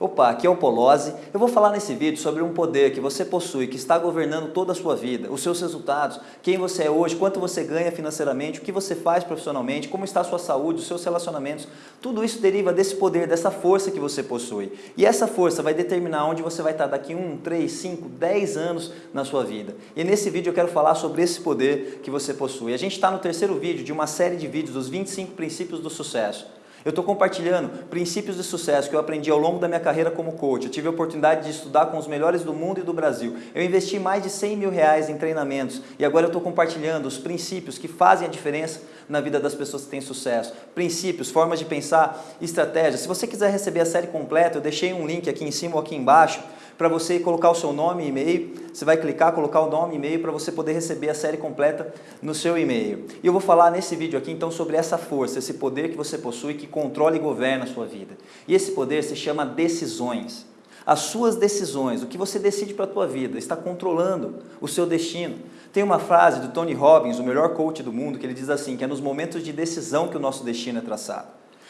Opa, aqui é o Polozzi. Eu vou falar nesse vídeo sobre um poder que você possui, que está governando toda a sua vida, os seus resultados, quem você é hoje, quanto você ganha financeiramente, o que você faz profissionalmente, como está a sua saúde, os seus relacionamentos. Tudo isso deriva desse poder, dessa força que você possui. E essa força vai determinar onde você vai estar daqui 1, 3, 5, 10 anos na sua vida. E nesse vídeo eu quero falar sobre esse poder que você possui. A gente está no terceiro vídeo de uma série de vídeos dos 25 princípios do sucesso. Eu estou compartilhando princípios de sucesso que eu aprendi ao longo da minha carreira como coach. Eu tive a oportunidade de estudar com os melhores do mundo e do Brasil. Eu investi mais de 100 mil reais em treinamentos e agora eu estou compartilhando os princípios que fazem a diferença na vida das pessoas que têm sucesso. Princípios, formas de pensar, estratégias. Se você quiser receber a série completa, eu deixei um link aqui em cima ou aqui embaixo para você colocar o seu nome e e-mail. Você vai clicar, colocar o nome e e-mail para você poder receber a série completa no seu e-mail. E eu vou falar nesse vídeo aqui então sobre essa força, esse poder que você possui que controla e governa a sua vida. E esse poder se chama decisões. As suas decisões, o que você decide para a tua vida, está controlando o seu destino. Tem uma frase do Tony Robbins, o melhor coach do mundo, que ele diz assim, que é nos momentos de decisão que o nosso destino é traçado.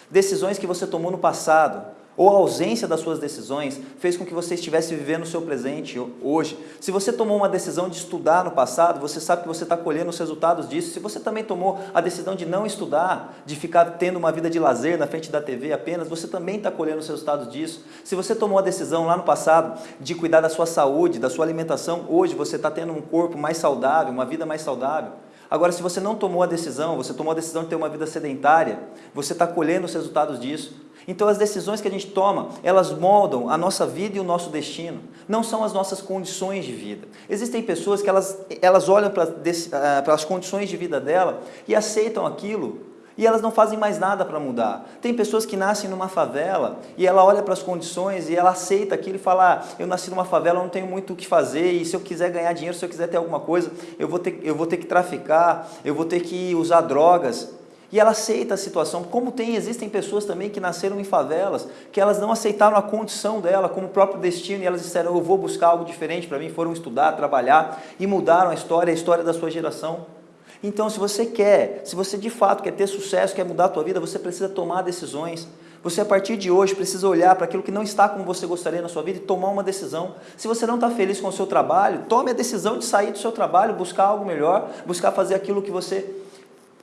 Decisões que você tomou no passado, ou a ausência das suas decisões fez com que você estivesse vivendo o seu presente hoje. Se você tomou uma decisão de estudar no passado, você sabe que você está colhendo os resultados disso. Se você também tomou a decisão de não estudar, de ficar tendo uma vida de lazer na frente da TV apenas, você também está colhendo os resultados disso. Se você tomou a decisão lá no passado de cuidar da sua saúde, da sua alimentação, hoje você está tendo um corpo mais saudável, uma vida mais saudável. Agora, se você não tomou a decisão, você tomou a decisão de ter uma vida sedentária, você está colhendo os resultados disso. Então as decisões que a gente toma, elas moldam a nossa vida e o nosso destino. Não são as nossas condições de vida. Existem pessoas que elas, elas olham para, ah, para as condições de vida dela e aceitam aquilo e elas não fazem mais nada para mudar. Tem pessoas que nascem numa favela e ela olha para as condições e ela aceita aquilo e fala, ah, eu nasci numa favela, não tenho muito o que fazer e se eu quiser ganhar dinheiro, se eu quiser ter alguma coisa, eu vou ter, eu vou ter que traficar, eu vou ter que usar drogas. E ela aceita a situação, como tem, existem pessoas também que nasceram em favelas, que elas não aceitaram a condição dela como próprio destino, e elas disseram, eu vou buscar algo diferente para mim, foram estudar, trabalhar, e mudaram a história, a história da sua geração. Então, se você quer, se você de fato quer ter sucesso, quer mudar a tua vida, você precisa tomar decisões. Você, a partir de hoje, precisa olhar para aquilo que não está como você gostaria na sua vida e tomar uma decisão. Se você não está feliz com o seu trabalho, tome a decisão de sair do seu trabalho, buscar algo melhor, buscar fazer aquilo que você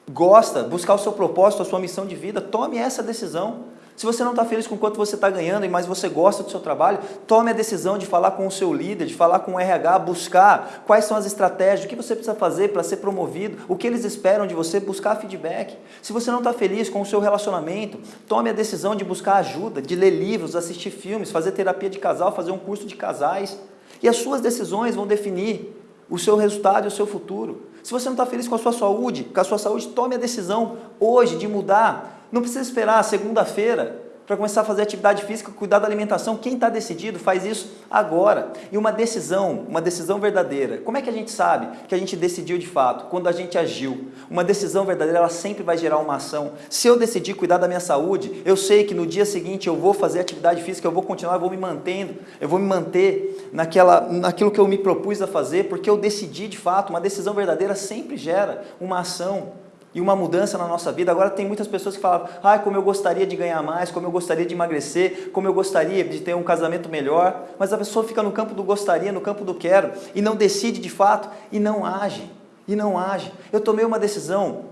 gosta, buscar o seu propósito, a sua missão de vida, tome essa decisão. Se você não está feliz com quanto você está ganhando, mas você gosta do seu trabalho, tome a decisão de falar com o seu líder, de falar com o RH, buscar quais são as estratégias, o que você precisa fazer para ser promovido, o que eles esperam de você, buscar feedback. Se você não está feliz com o seu relacionamento, tome a decisão de buscar ajuda, de ler livros, assistir filmes, fazer terapia de casal, fazer um curso de casais. E as suas decisões vão definir o seu resultado e o seu futuro. Se você não está feliz com a sua saúde, com a sua saúde, tome a decisão hoje de mudar. Não precisa esperar segunda-feira para começar a fazer atividade física, cuidar da alimentação. Quem está decidido faz isso agora. E uma decisão, uma decisão verdadeira. Como é que a gente sabe que a gente decidiu de fato? Quando a gente agiu. Uma decisão verdadeira, ela sempre vai gerar uma ação. Se eu decidir cuidar da minha saúde, eu sei que no dia seguinte eu vou fazer atividade física, eu vou continuar, eu vou me mantendo, eu vou me manter naquela, naquilo que eu me propus a fazer, porque eu decidi de fato. Uma decisão verdadeira sempre gera uma ação e uma mudança na nossa vida. Agora tem muitas pessoas que falam, ah, como eu gostaria de ganhar mais, como eu gostaria de emagrecer, como eu gostaria de ter um casamento melhor, mas a pessoa fica no campo do gostaria, no campo do quero, e não decide de fato, e não age, e não age. Eu tomei uma decisão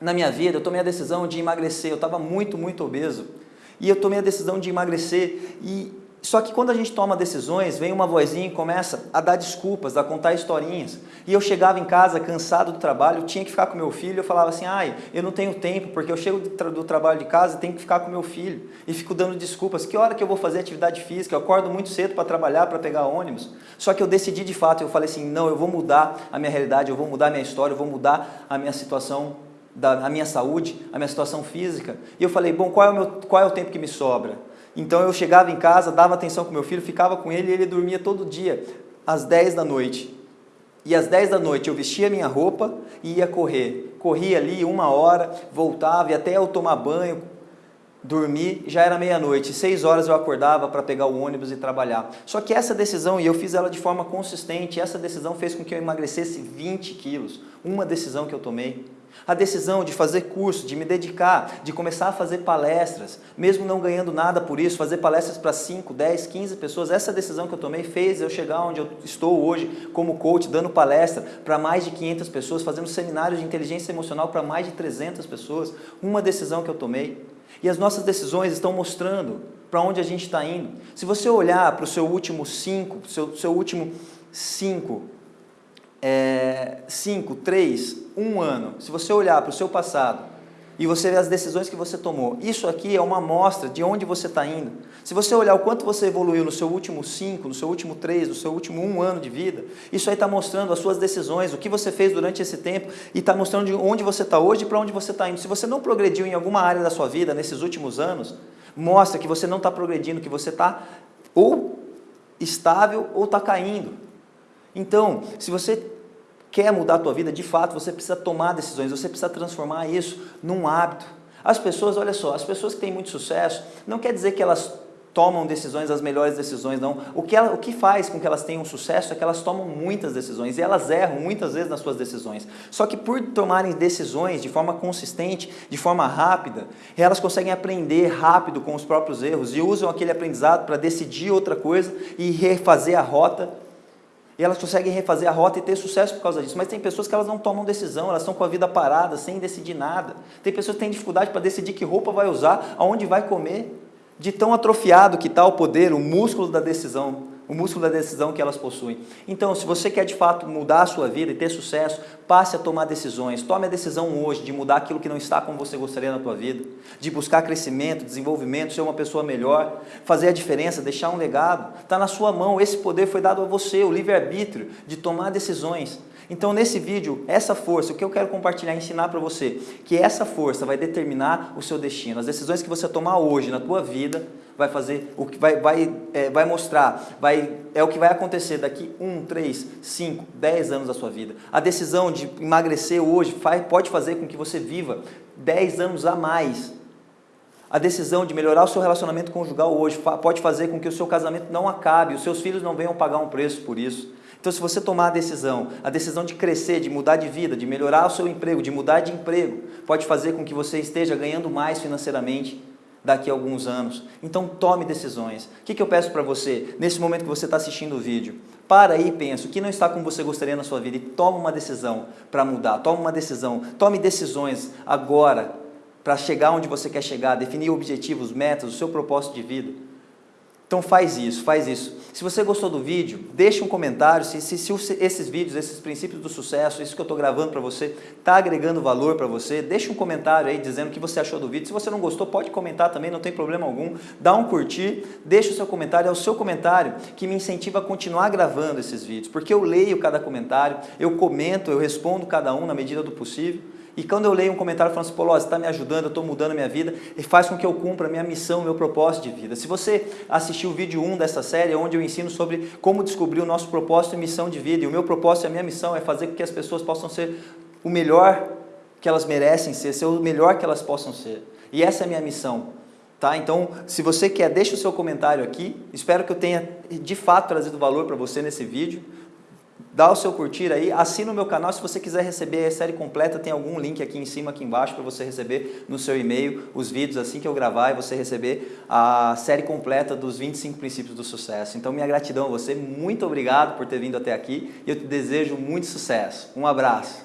na minha vida, eu tomei a decisão de emagrecer, eu estava muito, muito obeso, e eu tomei a decisão de emagrecer, e só que quando a gente toma decisões, vem uma vozinha e começa a dar desculpas, a contar historinhas. E eu chegava em casa cansado do trabalho, tinha que ficar com meu filho, eu falava assim, ai, eu não tenho tempo, porque eu chego do, tra do trabalho de casa e tenho que ficar com meu filho. E fico dando desculpas, que hora que eu vou fazer atividade física? Eu acordo muito cedo para trabalhar, para pegar ônibus. Só que eu decidi de fato, eu falei assim, não, eu vou mudar a minha realidade, eu vou mudar a minha história, eu vou mudar a minha situação da a minha saúde, a minha situação física. E eu falei, bom, qual é o, meu, qual é o tempo que me sobra? Então eu chegava em casa, dava atenção com meu filho, ficava com ele e ele dormia todo dia, às 10 da noite. E às 10 da noite eu vestia minha roupa e ia correr. Corria ali uma hora, voltava e até eu tomar banho, dormir, já era meia-noite. Seis horas eu acordava para pegar o ônibus e trabalhar. Só que essa decisão, e eu fiz ela de forma consistente, essa decisão fez com que eu emagrecesse 20 quilos. Uma decisão que eu tomei. A decisão de fazer curso, de me dedicar, de começar a fazer palestras, mesmo não ganhando nada por isso, fazer palestras para 5, 10, 15 pessoas, essa decisão que eu tomei fez eu chegar onde eu estou hoje como coach, dando palestra para mais de 500 pessoas, fazendo seminários de inteligência emocional para mais de 300 pessoas. Uma decisão que eu tomei. E as nossas decisões estão mostrando para onde a gente está indo. Se você olhar para o seu último 5, seu, seu último 5, é, 5, 3, 1 ano, se você olhar para o seu passado e você ver as decisões que você tomou, isso aqui é uma amostra de onde você está indo. Se você olhar o quanto você evoluiu no seu último 5, no seu último 3, no seu último 1 ano de vida, isso aí está mostrando as suas decisões, o que você fez durante esse tempo e está mostrando de onde você está hoje e para onde você está indo. Se você não progrediu em alguma área da sua vida nesses últimos anos, mostra que você não está progredindo, que você está ou estável ou está caindo. Então, se você quer mudar a tua vida, de fato, você precisa tomar decisões, você precisa transformar isso num hábito. As pessoas, olha só, as pessoas que têm muito sucesso, não quer dizer que elas tomam decisões, as melhores decisões, não. O que, ela, o que faz com que elas tenham sucesso é que elas tomam muitas decisões e elas erram muitas vezes nas suas decisões. Só que por tomarem decisões de forma consistente, de forma rápida, elas conseguem aprender rápido com os próprios erros e usam aquele aprendizado para decidir outra coisa e refazer a rota e elas conseguem refazer a rota e ter sucesso por causa disso. Mas tem pessoas que elas não tomam decisão, elas estão com a vida parada, sem decidir nada. Tem pessoas que têm dificuldade para decidir que roupa vai usar, aonde vai comer. De tão atrofiado que está o poder, o músculo da decisão o músculo da decisão que elas possuem. Então, se você quer de fato mudar a sua vida e ter sucesso, passe a tomar decisões. Tome a decisão hoje de mudar aquilo que não está como você gostaria na tua vida, de buscar crescimento, desenvolvimento, ser uma pessoa melhor, fazer a diferença, deixar um legado. Está na sua mão, esse poder foi dado a você, o livre-arbítrio de tomar decisões. Então, nesse vídeo, essa força, o que eu quero compartilhar e ensinar para você, que essa força vai determinar o seu destino. As decisões que você tomar hoje na tua vida vai fazer, o que vai, vai, é, vai mostrar, vai, é o que vai acontecer daqui 1, 3, 5, 10 anos da sua vida. A decisão de emagrecer hoje faz, pode fazer com que você viva 10 anos a mais. A decisão de melhorar o seu relacionamento conjugal hoje pode fazer com que o seu casamento não acabe, os seus filhos não venham pagar um preço por isso. Então, se você tomar a decisão, a decisão de crescer, de mudar de vida, de melhorar o seu emprego, de mudar de emprego, pode fazer com que você esteja ganhando mais financeiramente daqui a alguns anos. Então tome decisões. O que, que eu peço para você, nesse momento que você está assistindo o vídeo? Para aí e pensa, o que não está como você gostaria na sua vida e toma uma decisão para mudar, toma uma decisão, tome decisões agora para chegar onde você quer chegar, definir objetivos, metas, o seu propósito de vida. Então faz isso, faz isso. Se você gostou do vídeo, deixe um comentário se, se, se esses vídeos, esses princípios do sucesso, isso que eu estou gravando para você, está agregando valor para você, deixe um comentário aí dizendo o que você achou do vídeo. Se você não gostou, pode comentar também, não tem problema algum. Dá um curtir, deixe o seu comentário, é o seu comentário que me incentiva a continuar gravando esses vídeos, porque eu leio cada comentário, eu comento, eu respondo cada um na medida do possível. E quando eu leio um comentário falando assim, Pô, você está me ajudando, eu estou mudando a minha vida, e faz com que eu cumpra a minha missão, meu propósito de vida. Se você assistiu o vídeo 1 dessa série, onde eu ensino sobre como descobrir o nosso propósito e missão de vida, e o meu propósito e a minha missão é fazer com que as pessoas possam ser o melhor que elas merecem ser, ser o melhor que elas possam ser. E essa é a minha missão. Tá? Então, se você quer, deixa o seu comentário aqui. Espero que eu tenha, de fato, trazido valor para você nesse vídeo dá o seu curtir aí, assina o meu canal, se você quiser receber a série completa, tem algum link aqui em cima, aqui embaixo, para você receber no seu e-mail os vídeos assim que eu gravar e você receber a série completa dos 25 princípios do sucesso. Então minha gratidão a você, muito obrigado por ter vindo até aqui e eu te desejo muito sucesso. Um abraço.